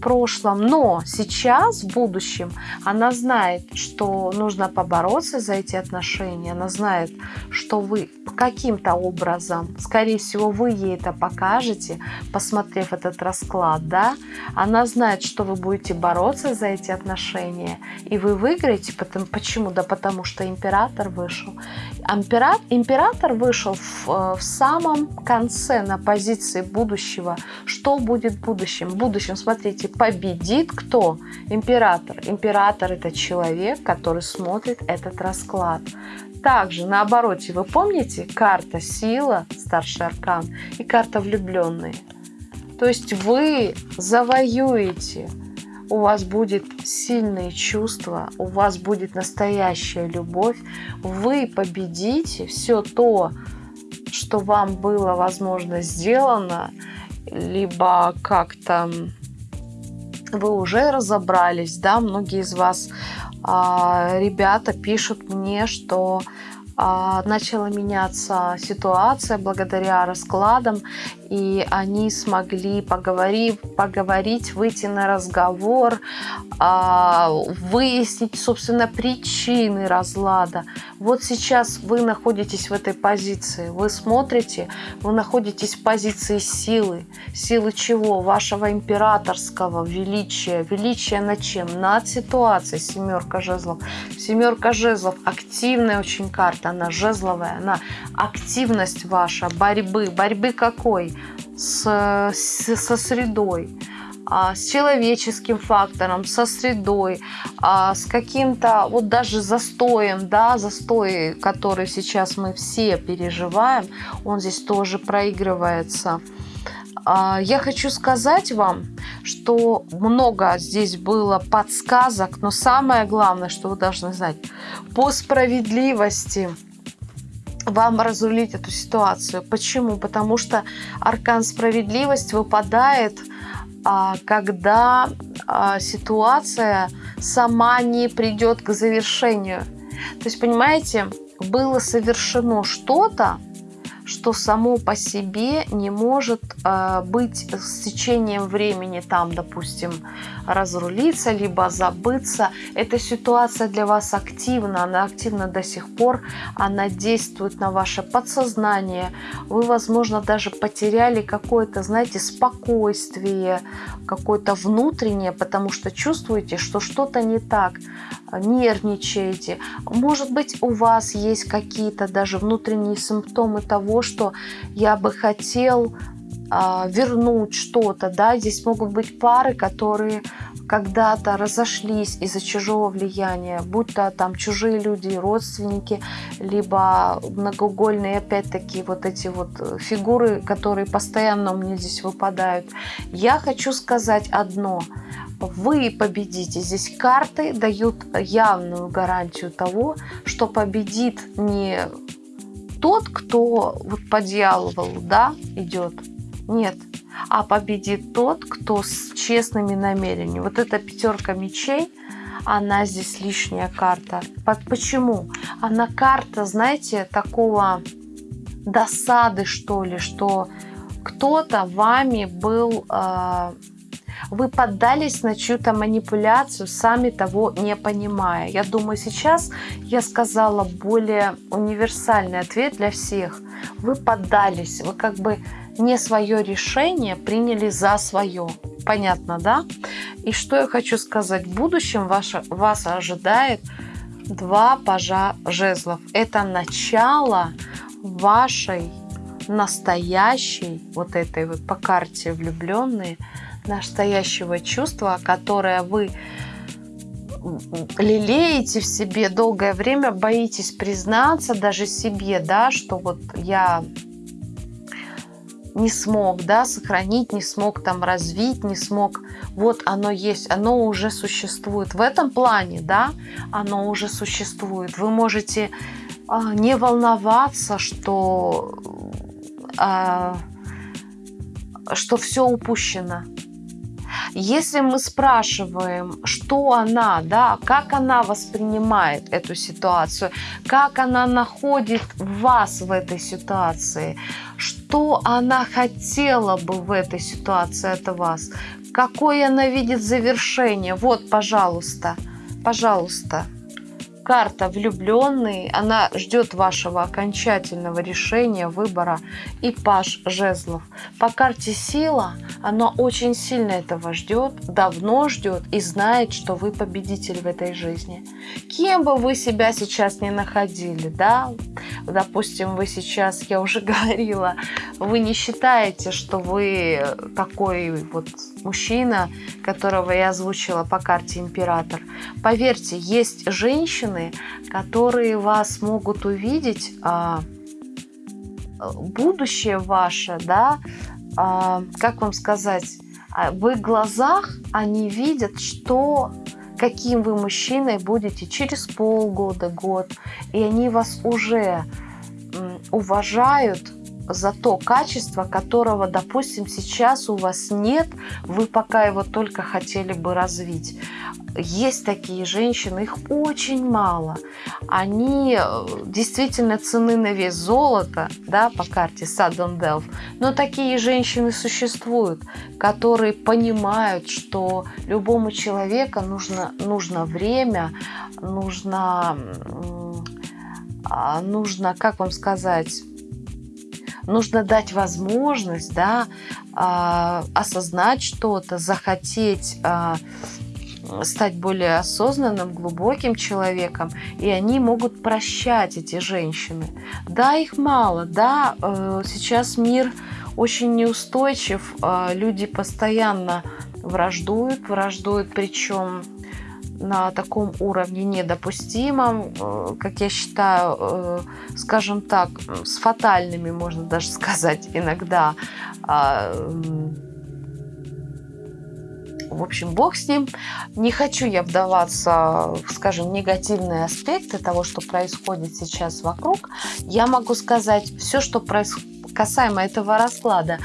прошлом, но сейчас, в будущем, она знает, что нужно побороться за эти отношения, она знает, что вы каким-то образом, скорее всего, вы ей это покажете, посмотрев этот расклад, да, она знает, что вы будете бороться за эти отношения, и вы выиграете, потому, почему? Да потому что император вышел. Император, император вышел в, э, в самом конце на позиции будущего. Что будет в будущем? В будущем, смотрите, победит кто? Император. Император это человек, который смотрит этот расклад. Также на обороте, вы помните, карта сила, старший аркан, и карта влюбленные. То есть вы завоюете, у вас будет сильные чувства, у вас будет настоящая любовь, вы победите все то, что вам было, возможно, сделано, либо как-то вы уже разобрались, да, многие из вас, а, ребята, пишут мне, что а, начала меняться ситуация благодаря раскладам, и они смогли поговорить, поговорить выйти на разговор, а, выяснить, собственно, причины разлада. Вот сейчас вы находитесь в этой позиции, вы смотрите, вы находитесь в позиции силы. Силы чего? Вашего императорского величия. Величия над чем? Над ситуацией. Семерка жезлов. Семерка жезлов активная очень карта, она жезловая, она активность ваша, борьбы. Борьбы какой? С, с, со средой, а, с человеческим фактором, со средой, а, с каким-то вот даже застоем, да, застой, который сейчас мы все переживаем, он здесь тоже проигрывается. А, я хочу сказать вам, что много здесь было подсказок, но самое главное, что вы должны знать, по справедливости – вам разрулить эту ситуацию. Почему? Потому что аркан справедливость выпадает, а, когда а, ситуация сама не придет к завершению. То есть, понимаете, было совершено что-то, что само по себе не может э, быть с течением времени там, допустим, разрулиться, либо забыться. Эта ситуация для вас активна, она активна до сих пор, она действует на ваше подсознание. Вы, возможно, даже потеряли какое-то, знаете, спокойствие, какое-то внутреннее, потому что чувствуете, что что-то не так, нервничаете. Может быть, у вас есть какие-то даже внутренние симптомы того, что я бы хотел а, вернуть что-то, да, здесь могут быть пары, которые когда-то разошлись из-за чужого влияния, будь то там чужие люди, родственники, либо многоугольные, опять-таки, вот эти вот фигуры, которые постоянно у меня здесь выпадают. Я хочу сказать одно. Вы победите. Здесь карты дают явную гарантию того, что победит не тот, кто вот по дьяволу, да, идет, нет. А победит тот, кто с честными намерениями. Вот эта пятерка мечей, она здесь лишняя карта. Почему? Она карта, знаете, такого досады, что ли, что кто-то вами был... Э, вы поддались на чью-то манипуляцию, сами того не понимая. Я думаю, сейчас я сказала более универсальный ответ для всех. Вы поддались, вы как бы не свое решение приняли за свое. Понятно, да? И что я хочу сказать. В будущем ваше, вас ожидает два пажа жезлов. Это начало вашей настоящей, вот этой вот по карте влюбленные, настоящего чувства, которое вы лелеете в себе долгое время, боитесь признаться даже себе, да, что вот я не смог, да, сохранить, не смог там развить, не смог. Вот оно есть, оно уже существует. В этом плане, да, оно уже существует. Вы можете а, не волноваться, что, а, что все упущено. Если мы спрашиваем, что она, да, как она воспринимает эту ситуацию, как она находит вас в этой ситуации, что она хотела бы в этой ситуации от вас, какое она видит завершение. Вот, пожалуйста, пожалуйста карта влюбленный, она ждет вашего окончательного решения, выбора и паш жезлов. По карте сила, она очень сильно этого ждет, давно ждет и знает, что вы победитель в этой жизни. Кем бы вы себя сейчас не находили, да, допустим, вы сейчас, я уже говорила, вы не считаете, что вы такой вот мужчина, которого я озвучила по карте император. Поверьте, есть женщины, которые вас могут увидеть, а, будущее ваше, да, а, как вам сказать, а, в их глазах они видят, что каким вы мужчиной будете через полгода, год, и они вас уже уважают за то качество, которого, допустим, сейчас у вас нет, вы пока его только хотели бы развить. Есть такие женщины, их очень мало. Они э, действительно цены на вес золота, да, по карте Sudden Delf. Но такие женщины существуют, которые понимают, что любому человеку нужно, нужно время, нужно, а, нужно, как вам сказать, нужно дать возможность, да, э, осознать что-то, захотеть э, стать более осознанным, глубоким человеком, и они могут прощать эти женщины. Да, их мало, да, э, сейчас мир очень неустойчив, э, люди постоянно враждуют, враждуют, причем на таком уровне недопустимом, э, как я считаю, э, скажем так, с фатальными, можно даже сказать, иногда. А, в общем, бог с ним. Не хочу я вдаваться в, скажем, негативные аспекты того, что происходит сейчас вокруг. Я могу сказать, все, что происходит касаемо этого расклада,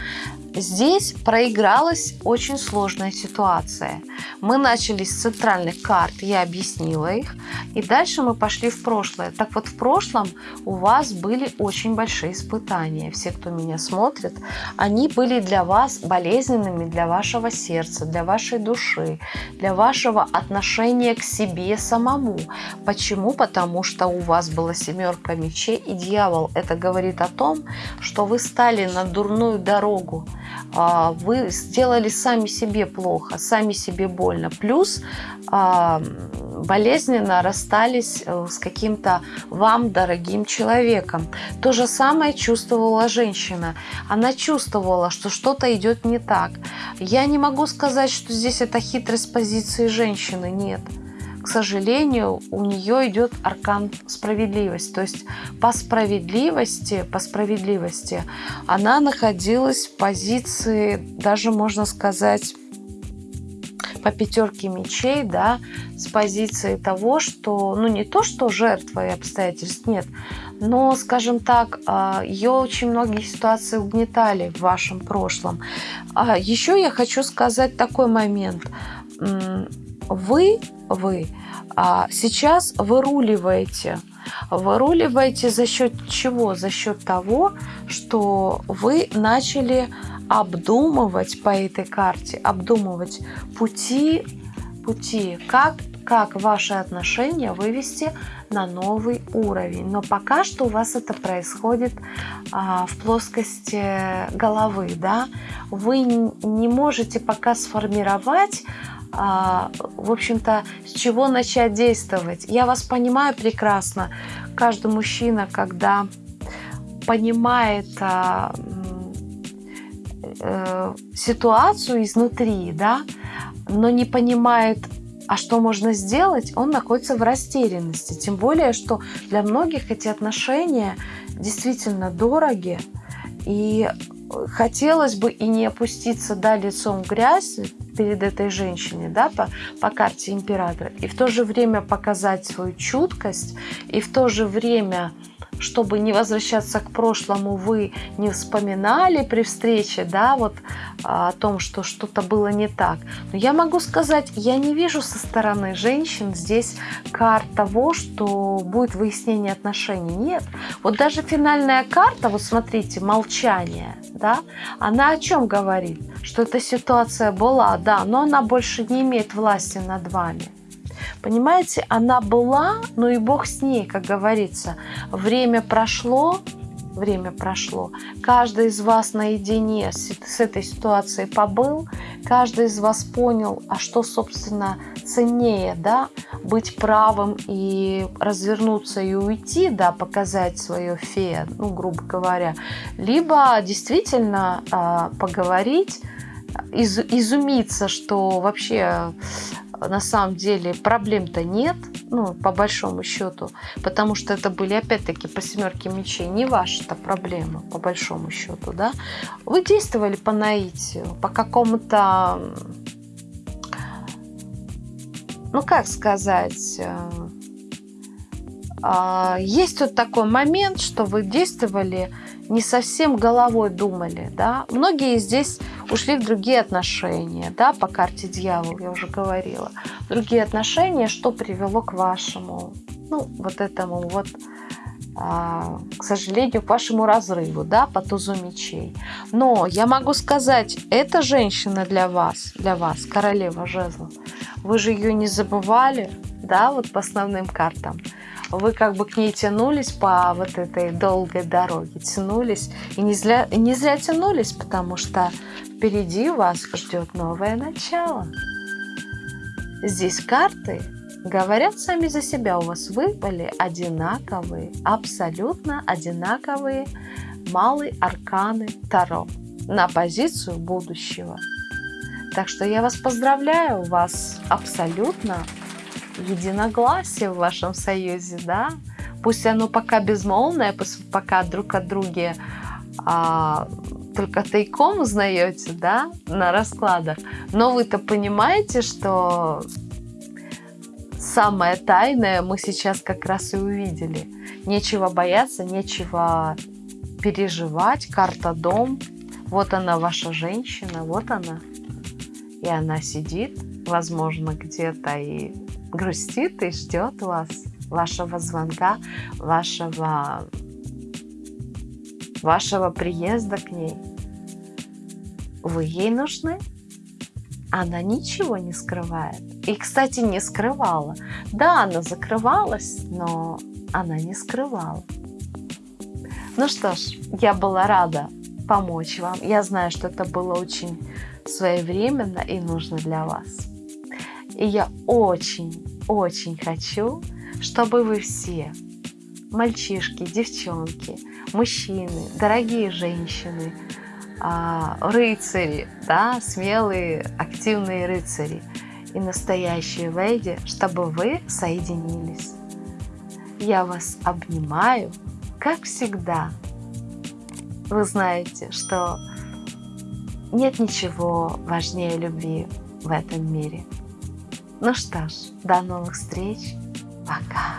Здесь проигралась очень сложная ситуация. Мы начали с центральных карт, я объяснила их, и дальше мы пошли в прошлое. Так вот, в прошлом у вас были очень большие испытания. Все, кто меня смотрит, они были для вас болезненными для вашего сердца, для вашей души, для вашего отношения к себе самому. Почему? Потому что у вас была семерка мечей и дьявол. Это говорит о том, что вы стали на дурную дорогу вы сделали сами себе плохо, сами себе больно. Плюс а, болезненно расстались э, с каким-то вам дорогим человеком. То же самое чувствовала женщина. Она чувствовала, что что-то идет не так. Я не могу сказать, что здесь это хитрость позиции женщины. Нет к сожалению, у нее идет аркан справедливость. То есть по справедливости, по справедливости она находилась в позиции, даже можно сказать, по пятерке мечей, да, с позиции того, что, ну не то, что жертва и обстоятельств нет, но, скажем так, а, ее очень многие ситуации угнетали в вашем прошлом. А Еще я хочу сказать такой момент вы, вы а сейчас выруливаете. Выруливаете за счет чего? За счет того, что вы начали обдумывать по этой карте, обдумывать пути, пути, как, как ваши отношения вывести на новый уровень. Но пока что у вас это происходит а, в плоскости головы, да. Вы не можете пока сформировать в общем-то, с чего начать действовать. Я вас понимаю прекрасно. Каждый мужчина, когда понимает а, э, ситуацию изнутри, да, но не понимает, а что можно сделать, он находится в растерянности. Тем более, что для многих эти отношения действительно дороги. И хотелось бы и не опуститься да, лицом в грязь перед этой женщиной, да, по, по карте императора, и в то же время показать свою чуткость, и в то же время чтобы не возвращаться к прошлому, вы не вспоминали при встрече, да, вот а, о том, что что-то было не так. Но я могу сказать, я не вижу со стороны женщин здесь карт того, что будет выяснение отношений. Нет. Вот даже финальная карта, вот смотрите, молчание, да, она о чем говорит? Что эта ситуация была, да, но она больше не имеет власти над вами. Понимаете, она была, но и Бог с ней, как говорится. Время прошло, время прошло. Каждый из вас наедине с, с этой ситуацией побыл, каждый из вас понял, а что, собственно, ценнее, да, быть правым и развернуться и уйти, да, показать свое фе, ну, грубо говоря, либо действительно э, поговорить, из, изумиться, что вообще на самом деле проблем-то нет, ну, по большому счету, потому что это были, опять-таки, по семерке мечей, не ваша-то проблема, по большому счету, да. Вы действовали по наитию, по какому-то, ну, как сказать, э, а, есть вот такой момент, что вы действовали не совсем головой думали, да. Многие здесь ушли в другие отношения, да, по карте дьявол, я уже говорила. Другие отношения, что привело к вашему, ну, вот этому вот, а, к сожалению, к вашему разрыву, да, по тузу мечей. Но я могу сказать, эта женщина для вас, для вас, королева жезлов, вы же ее не забывали, да, вот по основным картам вы как бы к ней тянулись по вот этой долгой дороге, тянулись, и не зря, не зря тянулись, потому что впереди вас ждет новое начало. Здесь карты говорят сами за себя, у вас выпали одинаковые, абсолютно одинаковые малые арканы Таро на позицию будущего. Так что я вас поздравляю, у вас абсолютно единогласие в вашем союзе, да? Пусть оно пока безмолвное, пока друг от друга а, только тайком узнаете, да, на раскладах, но вы-то понимаете, что самое тайное мы сейчас как раз и увидели. Нечего бояться, нечего переживать. Карта дом. Вот она, ваша женщина, вот она. И она сидит, возможно, где-то и грустит и ждет вас, вашего звонка, вашего, вашего приезда к ней. Вы ей нужны? Она ничего не скрывает. И, кстати, не скрывала. Да, она закрывалась, но она не скрывала. Ну что ж, я была рада помочь вам. Я знаю, что это было очень своевременно и нужно для вас. И я очень-очень хочу, чтобы вы все, мальчишки, девчонки, мужчины, дорогие женщины, а, рыцари, да, смелые, активные рыцари и настоящие леди, чтобы вы соединились. Я вас обнимаю, как всегда. Вы знаете, что нет ничего важнее любви в этом мире. Ну что ж, до новых встреч. Пока.